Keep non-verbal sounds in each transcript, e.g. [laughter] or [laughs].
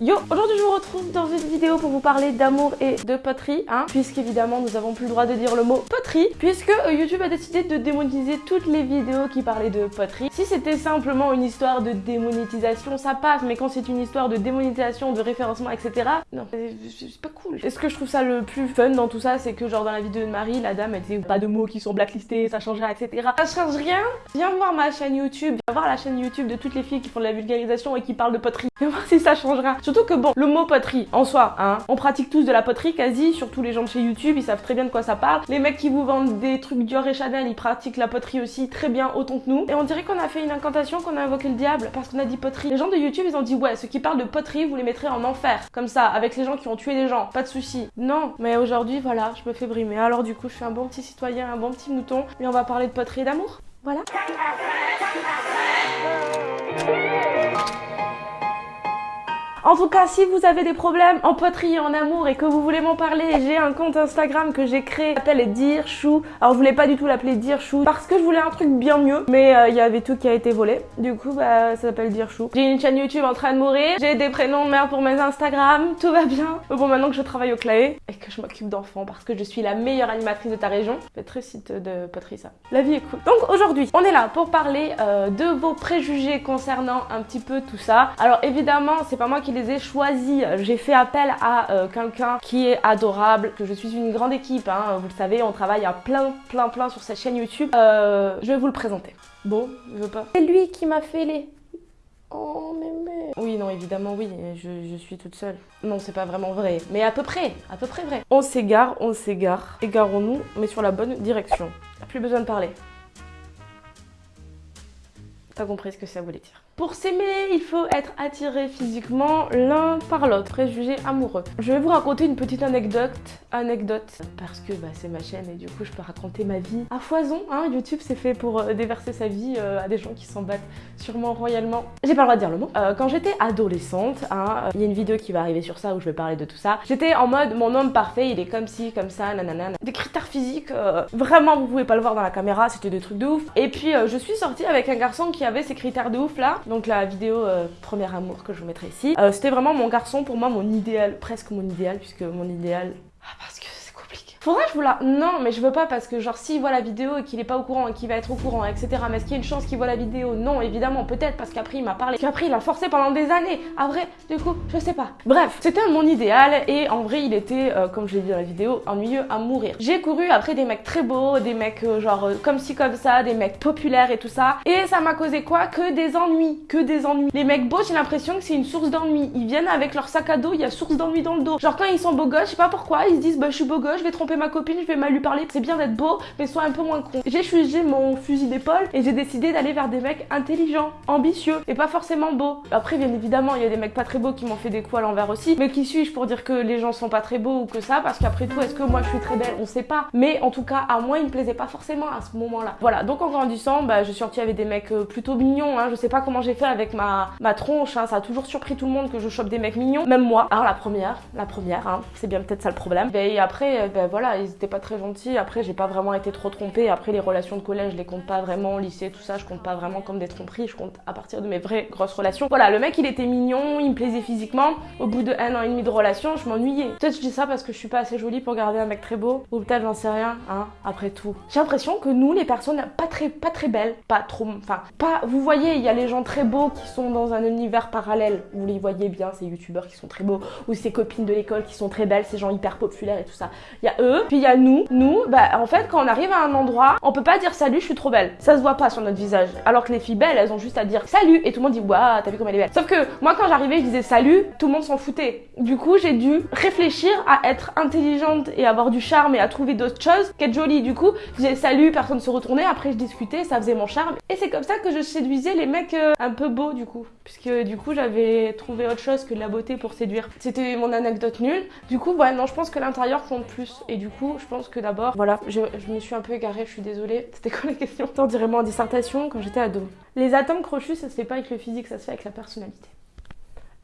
Yo, aujourd'hui je vous retrouve dans une vidéo pour vous parler d'amour et de poterie, hein, puisqu'évidemment nous avons plus le droit de dire le mot poterie, puisque euh, YouTube a décidé de démonétiser toutes les vidéos qui parlaient de poterie. Si c'était simplement une histoire de démonétisation, ça passe, mais quand c'est une histoire de démonétisation, de référencement, etc., non, c'est pas cool. Et ce que je trouve ça le plus fun dans tout ça, c'est que genre dans la vidéo de Marie, la dame elle disait pas de mots qui sont blacklistés, ça changera, etc. Ça change rien. Viens voir ma chaîne YouTube, viens voir la chaîne YouTube de toutes les filles qui font de la vulgarisation et qui parlent de poterie. Viens voir si ça changera. Surtout que bon, le mot poterie, en soi, hein, on pratique tous de la poterie quasi, surtout les gens de chez YouTube, ils savent très bien de quoi ça parle. Les mecs qui vous vendent des trucs Dior et Chanel, ils pratiquent la poterie aussi très bien, autant que nous. Et on dirait qu'on a fait une incantation, qu'on a invoqué le diable parce qu'on a dit poterie. Les gens de YouTube, ils ont dit ouais, ceux qui parlent de poterie, vous les mettrez en enfer. Comme ça, avec les gens qui ont tué des gens, pas de souci. Non, mais aujourd'hui, voilà, je me fais brimer. Alors du coup, je suis un bon petit citoyen, un bon petit mouton, et on va parler de poterie et d'amour. Voilà. En tout cas, si vous avez des problèmes en poterie et en amour et que vous voulez m'en parler, j'ai un compte Instagram que j'ai créé, s'appelle Dear Chou. Alors je voulais pas du tout l'appeler Dear Chou parce que je voulais un truc bien mieux, mais euh, il y avait tout qui a été volé. Du coup, bah ça s'appelle Dear Chou. J'ai une chaîne YouTube en train de mourir, j'ai des prénoms de merde pour mes Instagram, tout va bien. Bon, maintenant que je travaille au Claé et que je m'occupe d'enfants parce que je suis la meilleure animatrice de ta région, c'est très site de poterie ça. La vie est cool. Donc aujourd'hui, on est là pour parler euh, de vos préjugés concernant un petit peu tout ça. Alors évidemment, c'est pas moi qui les ai choisis. J'ai fait appel à euh, quelqu'un qui est adorable, que je suis une grande équipe, hein, vous le savez, on travaille à plein, plein, plein sur cette chaîne YouTube. Euh, je vais vous le présenter. Bon, je veux pas. C'est lui qui m'a fait les... Oh mémé Oui, non, évidemment, oui, je, je suis toute seule. Non, c'est pas vraiment vrai, mais à peu près, à peu près vrai. On s'égare, on s'égare. Égarons-nous, mais sur la bonne direction. Plus besoin de parler. Compris ce que ça voulait dire. Pour s'aimer, il faut être attiré physiquement l'un par l'autre, préjugé amoureux. Je vais vous raconter une petite anecdote, anecdote, parce que bah, c'est ma chaîne et du coup je peux raconter ma vie à foison. Hein. YouTube c'est fait pour euh, déverser sa vie euh, à des gens qui s'en battent sûrement royalement. J'ai pas le droit de dire le mot. Euh, quand j'étais adolescente, hein, il y a une vidéo qui va arriver sur ça où je vais parler de tout ça. J'étais en mode mon homme parfait, il est comme ci, comme ça, nanana. Des critères physiques, vraiment vous pouvez pas le voir dans la caméra, c'était des trucs de ouf. Et puis je suis sortie avec un garçon qui ces critères de ouf là donc la vidéo euh, Premier Amour que je vous mettrai ici. Euh, c'était vraiment mon garçon, pour moi, mon idéal, presque mon idéal, puisque mon idéal... Ah, Faudrait que je vous la... Non, mais je veux pas parce que genre s'il voit la vidéo et qu'il est pas au courant et qu'il va être au courant, etc. Mais est-ce qu'il y a une chance qu'il voit la vidéo? Non, évidemment, peut-être parce qu'après il m'a parlé. Qu'après il a forcé pendant des années. Après, du coup, je sais pas. Bref, c'était mon idéal et en vrai il était, euh, comme je l'ai dit dans la vidéo, ennuyeux à mourir. J'ai couru après des mecs très beaux, des mecs euh, genre euh, comme ci comme ça, des mecs populaires et tout ça. Et ça m'a causé quoi? Que des ennuis, que des ennuis. Les mecs beaux, j'ai l'impression que c'est une source d'ennui. Ils viennent avec leur sac à dos, il y a source d'ennui dans le dos. Genre quand ils sont beaux gosses, je sais pas pourquoi, ils se disent bah je suis beau gosse, je vais tromper ma copine, je vais mal lui parler. C'est bien d'être beau, mais sois un peu moins con. J'ai fusé mon fusil d'épaule et j'ai décidé d'aller vers des mecs intelligents, ambitieux et pas forcément beaux. Après, bien évidemment, il y a des mecs pas très beaux qui m'ont fait des coups à l'envers aussi. Mais qui suis-je pour dire que les gens sont pas très beaux ou que ça? Parce qu'après tout, est-ce que moi je suis très belle? On sait pas. Mais en tout cas, à moi, il me plaisait pas forcément à ce moment-là. Voilà, donc en grandissant, bah, je suis sortie avec des mecs euh, plutôt mignons. Hein. Je sais pas comment j'ai fait avec ma, ma tronche. Hein. Ça a toujours surpris tout le monde que je chope des mecs mignons. Même moi. Alors la première, la première, hein. c'est bien peut-être ça le problème. Et après, ben voilà, ils étaient pas très gentils. Après, j'ai pas vraiment été trop trompée. Après, les relations de collège, je les compte pas vraiment. Lycée, tout ça, je compte pas vraiment comme des tromperies. Je compte à partir de mes vraies grosses relations. Voilà, le mec, il était mignon, il me plaisait physiquement. Au bout de un an et demi de relation, je m'ennuyais. Peut-être je dis ça parce que je suis pas assez jolie pour garder un mec très beau. Ou peut-être j'en sais rien, hein, après tout. J'ai l'impression que nous, les personnes pas très, pas très belles, pas trop, enfin, pas, vous voyez, il y a les gens très beaux qui sont dans un univers parallèle. Vous les voyez bien, ces youtubeurs qui sont très beaux. Ou ces copines de l'école qui sont très belles, ces gens hyper populaires et tout ça. Il y a eux, puis il y a nous. Nous, bah, en fait, quand on arrive à un endroit, on peut pas dire salut, je suis trop belle. Ça se voit pas sur notre visage. Alors que les filles belles, elles ont juste à dire salut et tout le monde dit waouh, t'as vu comme elle est belle. Sauf que moi, quand j'arrivais, je disais salut, tout le monde s'en foutait. Du coup, j'ai dû réfléchir à être intelligente et avoir du charme et à trouver d'autres choses qu'être jolie. Du coup, je disais salut, personne se retournait. Après, je discutais, ça faisait mon charme. Et c'est comme ça que je séduisais les mecs euh, un peu beaux, du coup. Puisque du coup, j'avais trouvé autre chose que la beauté pour séduire. C'était mon anecdote nulle. Du coup, ouais, non, je pense que l'intérieur compte plus. Du coup, je pense que d'abord, voilà, je, me suis un peu égarée, je suis désolée. [laughs] C'était quoi la question? T'en dirais moi en dissertation quand j'étais ado. Les atomes crochus, ça se fait pas avec le physique, ça se fait avec la personnalité.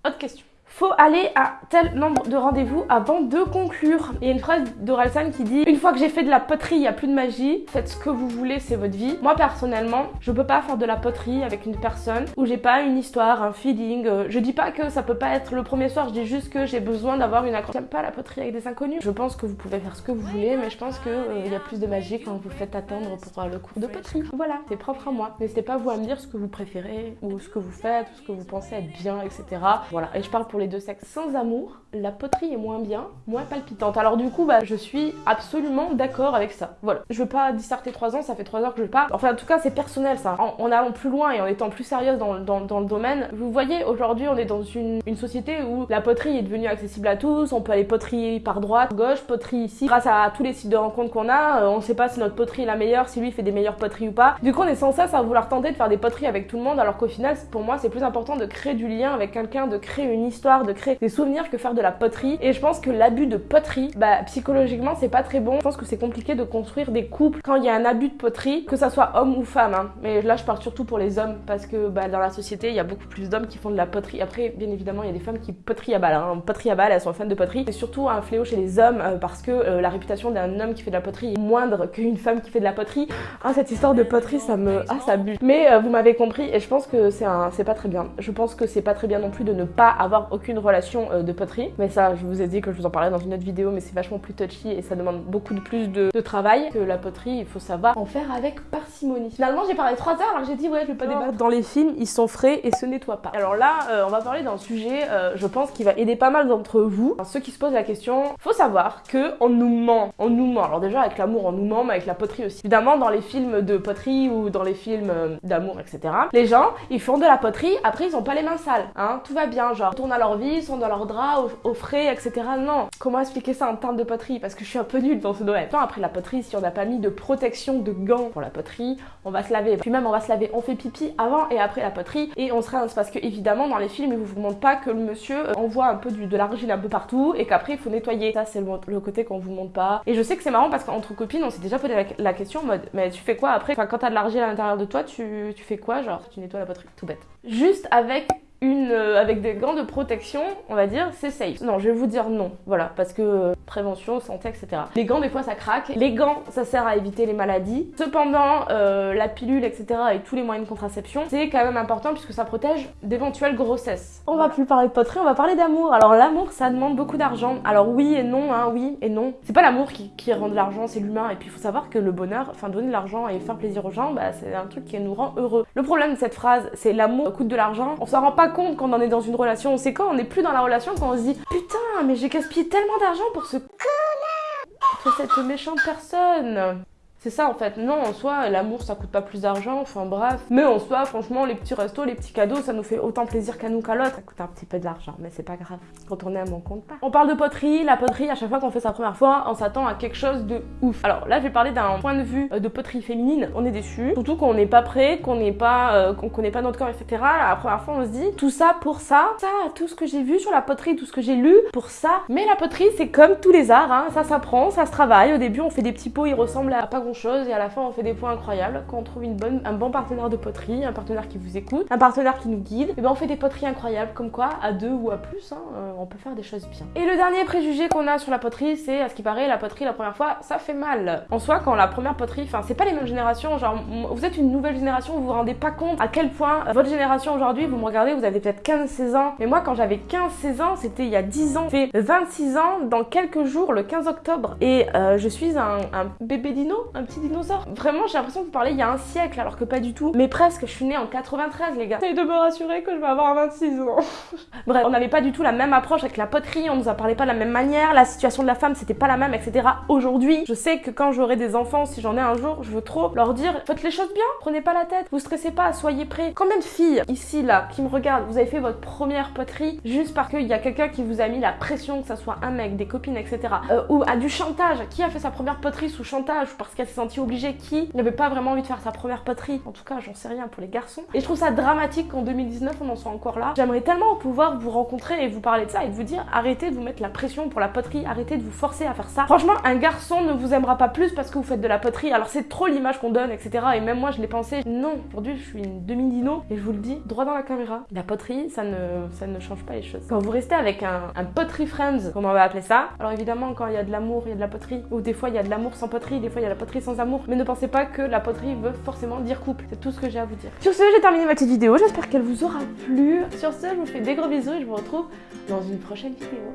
Autre question. Faut aller à tel nombre de rendez-vous avant de conclure. Il y a une phrase d'Orelsan qui dit Une fois que j'ai fait de la poterie, il n'y a plus de magie. Faites ce que vous voulez, c'est votre vie. Moi, personnellement, je peux pas faire de la poterie avec une personne où j'ai pas une histoire, un feeling. Euh, je dis pas que ça peut pas être le premier soir, je dis juste que j'ai besoin d'avoir une accroche. J'aime pas la poterie avec des inconnus. Je pense que vous pouvez faire ce que vous voulez, mais je pense qu'il euh, y a plus de magie quand vous faites attendre pour le cours de poterie. Voilà, c'est propre à moi. N'hésitez pas vous à me dire ce que vous préférez, ou ce que vous faites, ou ce que vous pensez être bien, etc. Voilà, et je parle pour les deux sexes. Sans amour, la poterie est moins bien, moins palpitante. Alors du coup, bah, je suis absolument d'accord avec ça. Voilà, je veux pas disserter 3 ans, ça fait 3 heures que je parle. Enfin, en tout cas, c'est personnel ça. En, allant plus loin et en étant plus sérieuse dans, le domaine, vous voyez, aujourd'hui, on est dans une, société où la poterie est devenue accessible à tous. On peut aller poterie par droite, gauche, poterie ici. Grâce à tous les sites de rencontres qu'on a, euh, on sait pas si notre poterie est la meilleure, si lui fait des meilleures poteries ou pas. Du coup, on est sans cesse à vouloir tenter de faire des poteries avec tout le monde, alors qu'au final, pour moi, c'est plus important de créer du lien avec quelqu'un, de créer une histoire, de créer des souvenirs que faire de la poterie. Et je pense que l'abus de poterie, bah, psychologiquement, c'est pas très bon. Je pense que c'est compliqué de construire des couples quand il y a un abus de poterie, que ça soit homme ou femme. Hein. Mais là, je parle surtout pour les hommes, parce que bah, dans la société, il y a beaucoup plus d'hommes qui font de la poterie. Après, bien évidemment, il y a des femmes qui poterie à balle. Hein. Poterie à balle, elles sont fans de poterie. C'est surtout un fléau chez les hommes, euh, parce que euh, la réputation d'un homme qui fait de la poterie est moindre qu'une femme qui fait de la poterie. Ah, cette histoire de poterie, ça me... Ah, ça bute. Mais euh, vous m'avez compris, et je pense que c'est un... pas très bien. Je pense que c'est pas très bien non plus de ne pas avoir aucune relation de poterie. Mais ça, je vous ai dit que je vous en parlais dans une autre vidéo, mais c'est vachement plus touchy et ça demande beaucoup de plus de, travail que la poterie. Il faut savoir en faire avec parcimonie. Finalement, j'ai parlé 3 heures alors j'ai dit ouais, je vais pas débattre. Dans les films, ils sont frais et se nettoient pas. Alors là, euh, on va parler d'un sujet, euh, je pense, qui va aider pas mal d'entre vous. ceux qui se posent la question, faut savoir que on nous ment. On nous ment. Alors déjà, avec l'amour, on nous ment, mais avec la poterie aussi. Évidemment, dans les films de poterie ou dans les films euh, d'amour, etc., les gens, ils font de la poterie, après, ils ont pas les mains sales. Hein, tout va bien, genre, ils tournent à leur vie, ils sont dans leur drap, au, frais, etc. Non. Comment expliquer ça en termes de poterie? Parce que je suis un peu nulle dans ce domaine. Après la poterie, si on n'a pas mis de protection de gants pour la poterie, on va se laver. Puis même, on va se laver. On fait pipi avant et après la poterie et on se rince. Parce que évidemment, dans les films, ils vous montrent pas que le monsieur euh, envoie un peu du, de l'argile un peu partout et qu'après, il faut nettoyer. Ça, c'est le, côté qu'on vous montre pas. Et je sais que c'est marrant parce qu'entre copines, on s'est déjà posé la, question en mode, mais tu fais quoi après? Enfin, quand t'as de l'argile à l'intérieur de toi, tu, tu fais quoi Genre, tu nettoies la poterie. Tout bête. Juste avec une euh, avec des gants de protection, on va dire, c'est safe. Non, je vais vous dire non, voilà, parce que euh, prévention, santé, etc. Les gants, des fois, ça craque. Les gants, ça sert à éviter les maladies. Cependant, euh, la pilule, etc. et tous les moyens de contraception, c'est quand même important puisque ça protège d'éventuelles grossesses. On va plus parler de poterie, on va parler d'amour. Alors l'amour, ça demande beaucoup d'argent. Alors oui et non, hein, oui et non. C'est pas l'amour qui, rend de l'argent, c'est l'humain. Et puis il faut savoir que le bonheur, enfin donner de l'argent et faire plaisir aux gens, bah, c'est un truc qui nous rend heureux. Le problème de cette phrase, c'est l'amour coûte de l'argent. On s'en rend pas compte quand on est dans une relation. C'est quand on n'est plus dans la relation quand on se dit Putain, mais j'ai gaspillé tellement d'argent pour ce connard Pour cette méchante personne c'est ça en fait. Non, en soi, l'amour ça coûte pas plus d'argent, enfin bref. Mais en soi, franchement, les petits restos, les petits cadeaux, ça nous fait autant plaisir qu'à nous qu'à l'autre. Ça coûte un petit peu d'argent, mais c'est pas grave. Quand on aime, on compte pas. On parle de poterie. La poterie, à chaque fois qu'on fait sa première fois, on s'attend à quelque chose de ouf. Alors là, je vais parler d'un point de vue euh, de poterie féminine. On est déçu. Surtout qu'on n'est pas prêt, qu'on n'est pas, euh, qu'on connaît pas notre corps, etc. La première fois, on se dit tout ça pour ça. Ça, tout ce que j'ai vu sur la poterie, tout ce que j'ai lu pour ça. Mais la poterie, c'est comme tous les arts, hein. ça s'apprend, ça se travaille. Au début, on fait des petits pots, ils ressemblent à pas grand chose et à la fin, on fait des points incroyables. Quand on trouve une bonne, un bon partenaire de poterie, un partenaire qui vous écoute, un partenaire qui nous guide, et ben on fait des poteries incroyables. Comme quoi, à deux ou à plus, hein, euh, on peut faire des choses bien. Et le dernier préjugé qu'on a sur la poterie, c'est à ce qui paraît, la poterie la première fois, ça fait mal. En soi, quand la première poterie, enfin, c'est pas les mêmes générations. Genre, vous êtes une nouvelle génération, vous vous rendez pas compte à quel point votre génération aujourd'hui, vous me regardez, vous avez peut-être 15-16 ans. Mais moi, quand j'avais 15-16 ans, c'était il y a 10 ans. J'ai 26 ans dans quelques jours, le 15 octobre. Et euh, je suis un, un bébé dino, petit dinosaure. Vraiment, j'ai l'impression de vous parler il y a un siècle, alors que pas du tout. Mais presque, je suis née en 93, les gars. Essayez de me rassurer que je vais avoir 26 ans. [laughs] Bref, on n'avait pas du tout la même approche avec la poterie, on nous a parlé pas de la même manière, la situation de la femme, c'était pas la même, etc. Aujourd'hui, je sais que quand j'aurai des enfants, si j'en ai un jour, je veux trop leur dire faites les choses bien, prenez pas la tête, vous stressez pas, soyez prêts. Combien de filles ici, là, qui me regardent, vous avez fait votre première poterie juste parce qu'il y a quelqu'un qui vous a mis la pression, que ça soit un mec, des copines, etc. Euh, ou à du chantage. Qui a fait sa première poterie sous chantage parce qu'il qu'elle s'est sentie obligée, qui n'avait pas vraiment envie de faire sa première poterie. En tout cas, j'en sais rien pour les garçons. Et je trouve ça dramatique qu'en 2019, on en soit encore là. J'aimerais tellement pouvoir vous rencontrer et vous parler de ça et de vous dire arrêtez de vous mettre la pression pour la poterie, arrêtez de vous forcer à faire ça. Franchement, un garçon ne vous aimera pas plus parce que vous faites de la poterie. Alors c'est trop l'image qu'on donne, etc. Et même moi, je l'ai pensé. Non, aujourd'hui, je suis une demi-dino et je vous le dis droit dans la caméra. La poterie, ça ne, ça ne change pas les choses. Quand vous restez avec un, un poterie friends, comme on va appeler ça, alors évidemment, quand il y a de l'amour, il y a de la poterie. Ou des fois, il y a de l'amour sans poterie, des fois, il y a la poterie sans amour. Mais ne pensez pas que la poterie veut forcément dire couple. C'est tout ce que j'ai à vous dire. Sur ce, j'ai terminé ma petite vidéo. J'espère qu'elle vous aura plu. Sur ce, je vous fais des gros bisous et je vous retrouve dans une prochaine vidéo.